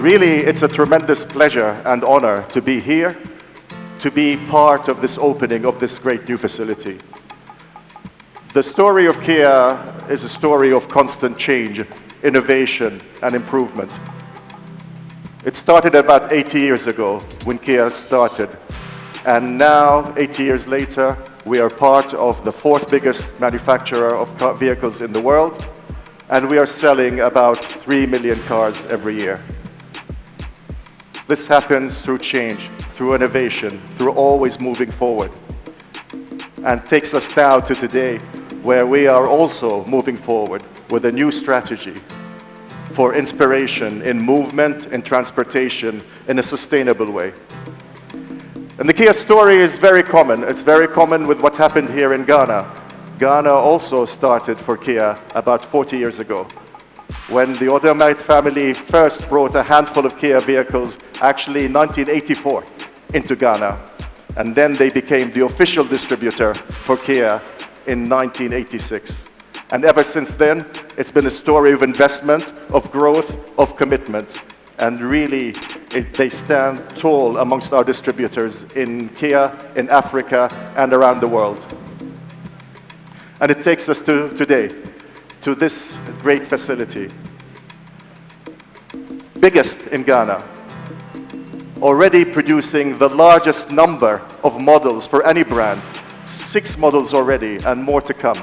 Really, it's a tremendous pleasure and honor to be here, to be part of this opening of this great new facility. The story of Kia is a story of constant change, innovation, and improvement. It started about 80 years ago when Kia started. And now, 80 years later, we are part of the fourth biggest manufacturer of vehicles in the world, and we are selling about 3 million cars every year. This happens through change, through innovation, through always moving forward, and takes us now to today, where we are also moving forward with a new strategy for inspiration in movement and transportation in a sustainable way. And the Kia story is very common. It's very common with what happened here in Ghana. Ghana also started for Kia about 40 years ago when the Odomite family first brought a handful of Kia vehicles, actually in 1984, into Ghana. And then they became the official distributor for Kia in 1986. And ever since then, it's been a story of investment, of growth, of commitment. And really, it, they stand tall amongst our distributors in Kia, in Africa, and around the world. And it takes us to today, to this great facility. Biggest in Ghana, already producing the largest number of models for any brand six models already and more to come.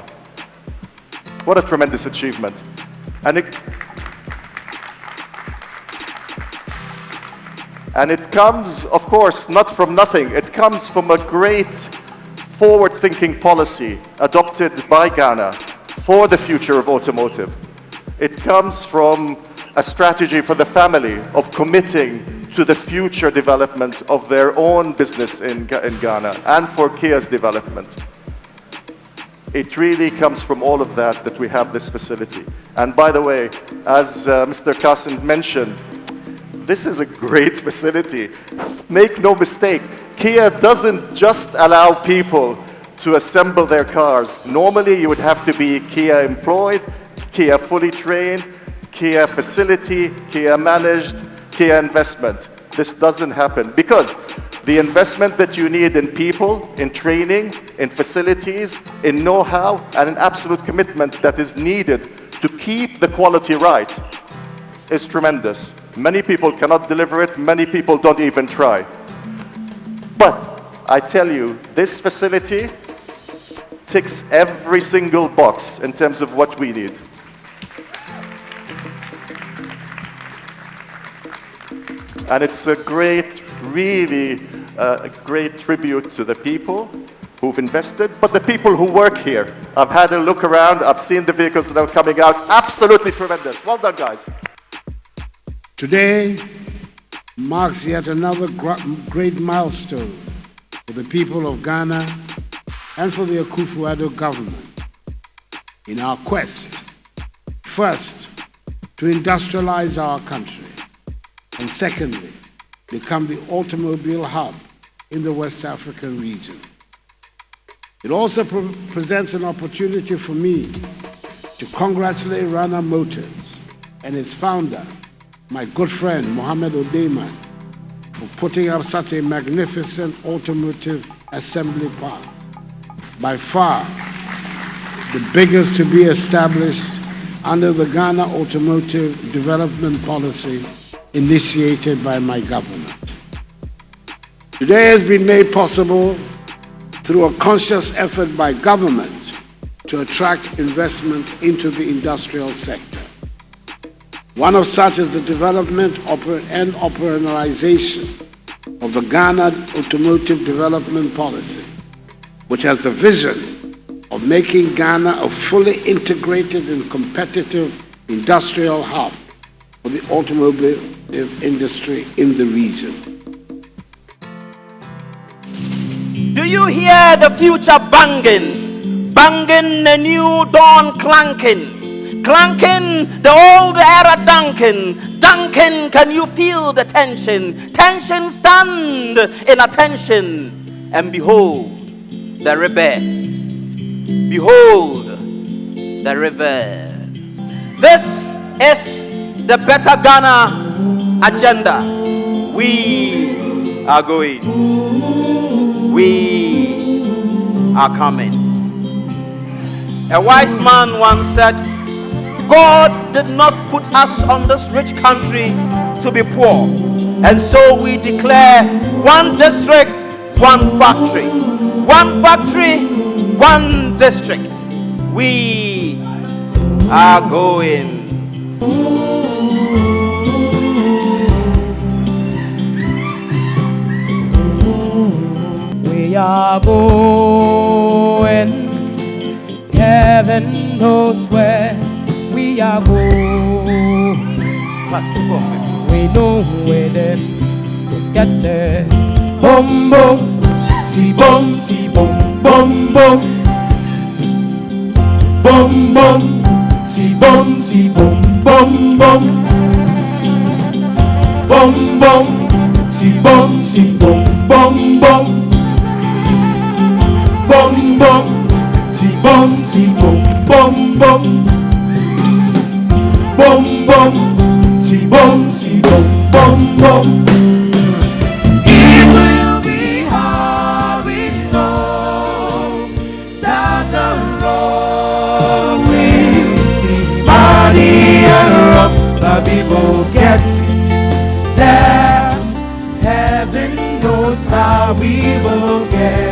What a tremendous achievement. And it, and it comes, of course, not from nothing. It comes from a great forward-thinking policy adopted by Ghana for the future of automotive. It comes from a strategy for the family of committing to the future development of their own business in, in Ghana and for Kia's development. It really comes from all of that that we have this facility. And by the way, as uh, Mr. Carson mentioned, this is a great facility. Make no mistake, Kia doesn't just allow people to assemble their cars. Normally, you would have to be Kia employed, Kia fully trained, Kia facility, Kia managed, Kia investment. This doesn't happen because the investment that you need in people, in training, in facilities, in know-how, and an absolute commitment that is needed to keep the quality right is tremendous. Many people cannot deliver it, many people don't even try. But I tell you, this facility ticks every single box in terms of what we need. And it's a great, really uh, a great tribute to the people who've invested, but the people who work here. I've had a look around, I've seen the vehicles that are coming out, absolutely tremendous. Well done, guys. Today marks yet another great milestone for the people of Ghana and for the Akufo-Addo government in our quest, first, to industrialize our country, and secondly, become the automobile hub in the West African region. It also pre presents an opportunity for me to congratulate Rana Motors and its founder, my good friend Mohamed Odeyman, for putting up such a magnificent automotive assembly plant. By far, the biggest to be established under the Ghana Automotive Development Policy initiated by my government. Today has been made possible through a conscious effort by government to attract investment into the industrial sector. One of such is the development and operationalization of the Ghana Automotive Development Policy, which has the vision of making Ghana a fully integrated and competitive industrial hub for the automobile industry in the region. Do you hear the future banging? Banging the new dawn clanking. Clanking the old era dunking. Dunking, can you feel the tension? Tension stand in attention. And behold, the river. Behold, the river. This is the better Ghana agenda, we are going. We are coming. A wise man once said, God did not put us on this rich country to be poor. And so we declare one district, one factory. One factory, one district. We are going. We are going. Heaven knows where we are going. We know where then to get there. Boom boom, see boom, see boom, boom boom. Boom boom, see boom, see boom, boom boom. Boom boom, see boom, see boom, boom boom. Boom boom, see boom, see boom, boom boom. Boom boom, see boom, see boom, boom boom. Will get there. Heaven knows how we will get.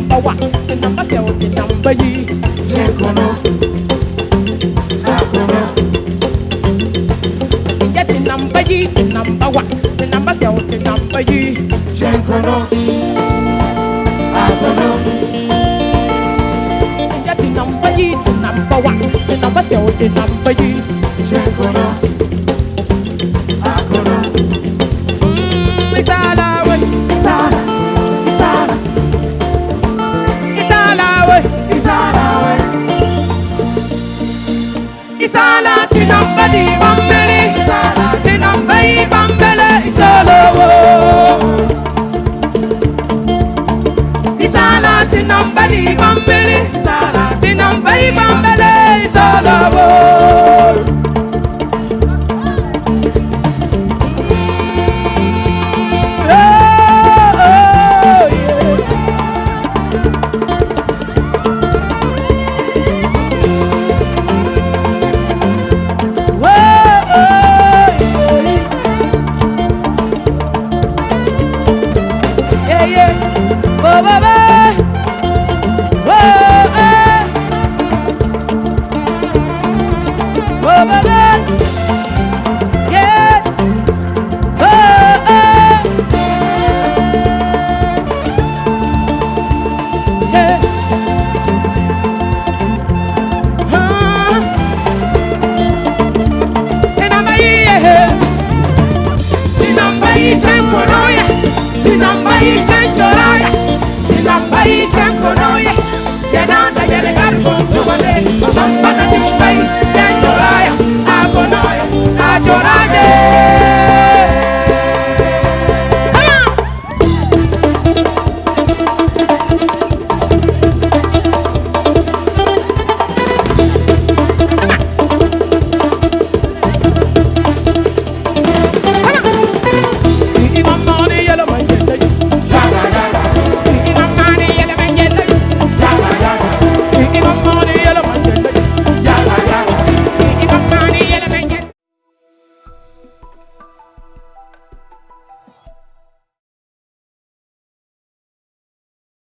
Number one, the number seven, number yi. Shekono, akono. Get the number yi, the number one, the number seven, the number yi. Shekono, akono. Get the number yi, the number one, the number seven, the number yi. Shekono, ìṣòlówó. ìsàlátì nọmba ní ìbọn isala ìsàlátì nọmba ìbọn bẹ̀rẹ̀ ìṣòlówó.